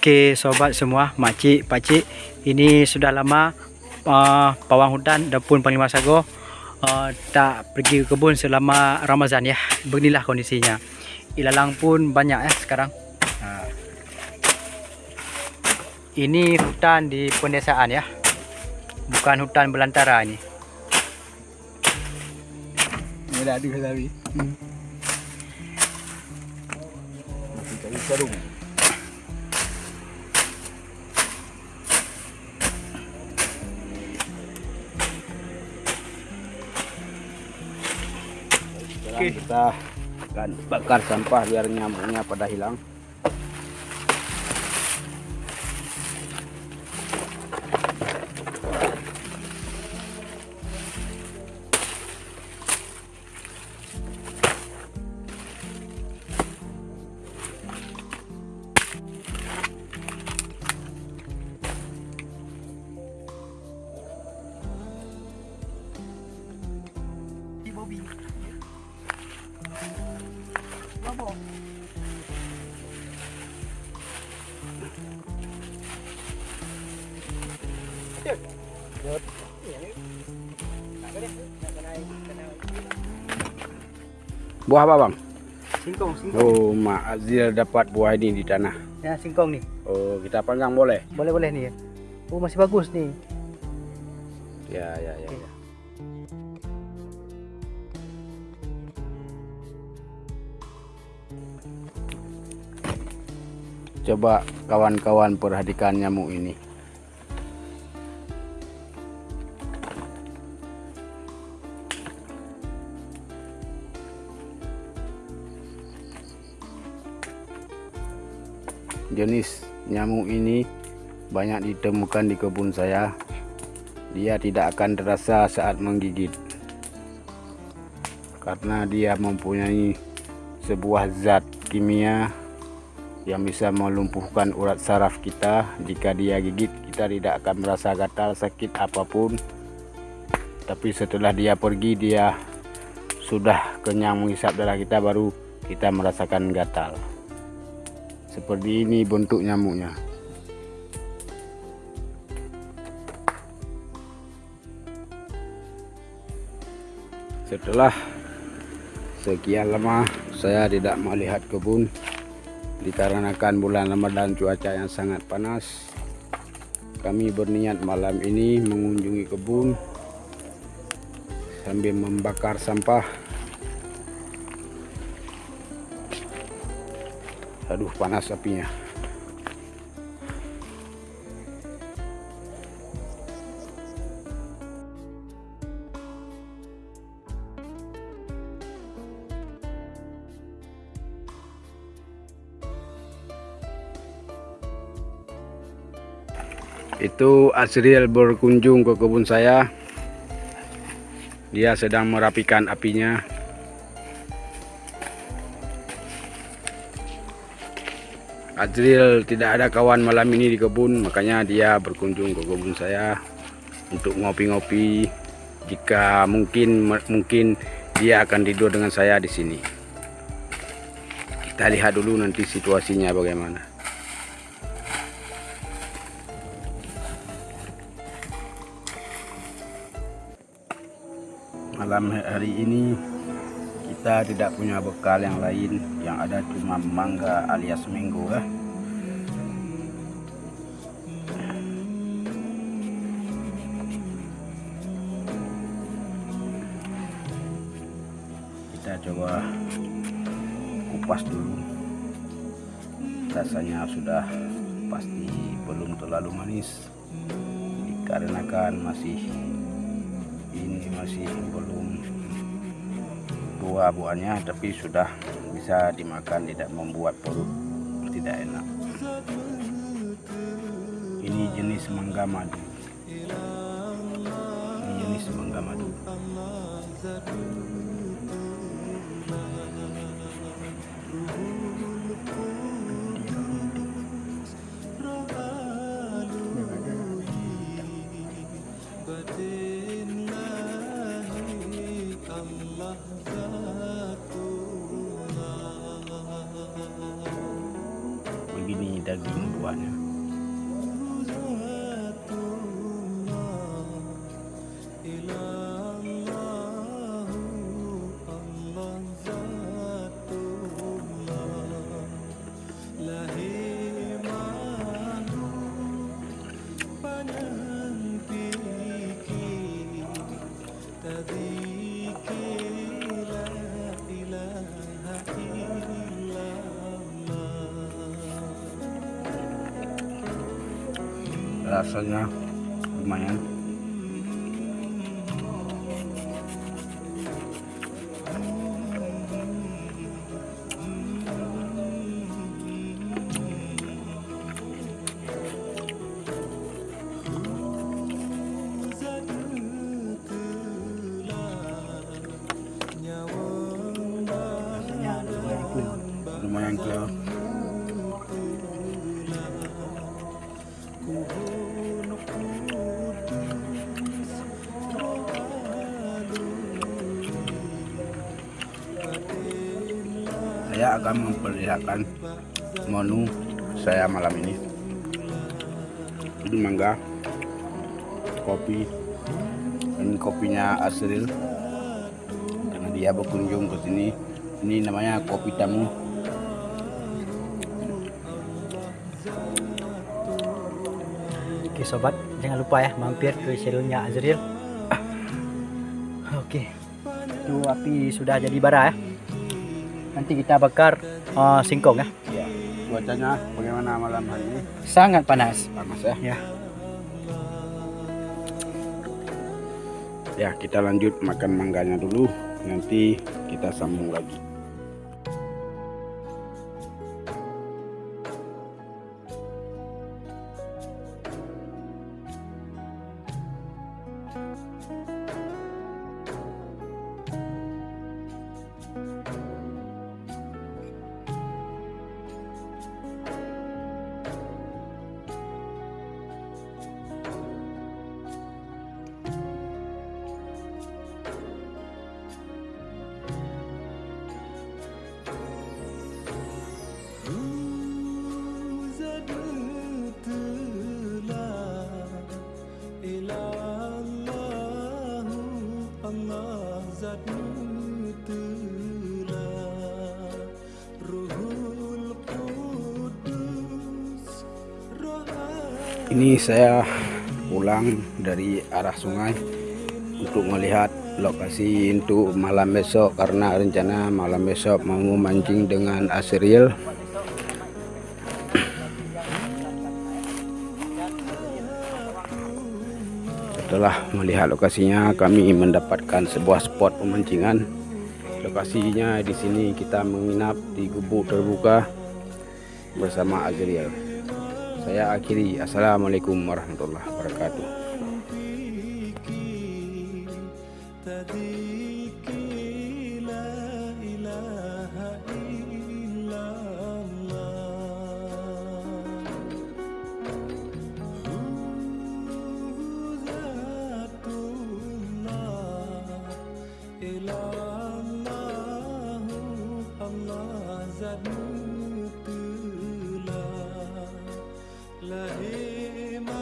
Oke sobat semua, makcik, pakcik, ini sudah lama uh, pawang hutan pun Panglima Sago uh, tak pergi ke kebun selama Ramazan ya. Beginilah kondisinya. Ilalang pun banyak ya sekarang. Uh. Ini hutan di pendesaan ya. Bukan hutan belantara ini. Ini ada tadi. Hmm. Masih okay. kita akan bakar sampah biar nyamuknya pada hilang Buah apa bang? Singkong, singkong. Oh, Mak Azil dapat buah ini di tanah. Ya, singkong nih. Oh, kita panggang boleh? Boleh, boleh nih ya. Oh, masih bagus nih. Ya, ya, ya. ya. Coba kawan-kawan perhatikan nyamuk ini. jenis nyamuk ini banyak ditemukan di kebun saya dia tidak akan terasa saat menggigit karena dia mempunyai sebuah zat kimia yang bisa melumpuhkan urat saraf kita. Jika dia gigit kita tidak akan merasa gatal sakit apa pun. Tapi setelah dia pergi dia sudah kenyang menghisap darah kita baru kita merasakan gatal. Seperti ini bentuk nyamuknya. Setelah sekian lama saya tidak melihat kebun dikarenakan bulan Ramadan cuaca yang sangat panas kami berniat malam ini mengunjungi kebun sambil membakar sampah. Aduh panas apinya itu Asriel berkunjung ke kebun saya. Dia sedang merapikan apinya. Azril tidak ada kawan malam ini di kebun makanya dia berkunjung ke kebun saya untuk ngopi-ngopi. Jika mungkin mungkin dia akan tidur dengan saya di sini. Kita lihat dulu nanti situasinya bagaimana malam hari ini kita tidak punya bekal yang lain. Yang ada cuma mangga alias mango ya. Kita coba kupas dulu. Rasanya sudah pasti belum terlalu manis. Dikarenakan masih ini masih belum buah buahnya tapi sudah bisa dimakan tidak membuat perut tidak enak. Ini jenis mangga madu. Ini jenis mangga madu. Rasanya lumayan lumayan clear. Saya akan memperlihatkan menu saya malam ini. Ini mangga kopi ini kopinya Asril. Karena dia berkunjung ke sini. Ini namanya kopi tamu Oke sobat, jangan lupa ya mampir ke channelnya Azril. Oke, itu api sudah jadi bara ya. Nanti kita bakar eh, singkong ya. ya cuacanya bagaimana malam hari ini Sangat panas. panas ya Ya. ya kita lanjut makan mangganya dulu nanti kita sambung lagi Ini saya pulang dari arah sungai untuk melihat lokasi untuk malam besok karena rencana malam besok mau memancing dengan Asriel. Setelah melihat lokasinya kami mendapatkan sebuah spot pemancingan. Lokasinya di sini kita menginap di gubuk terbuka bersama Azriel saya akhiri. Assalamualaikum warahmatullahi wabarakatuh me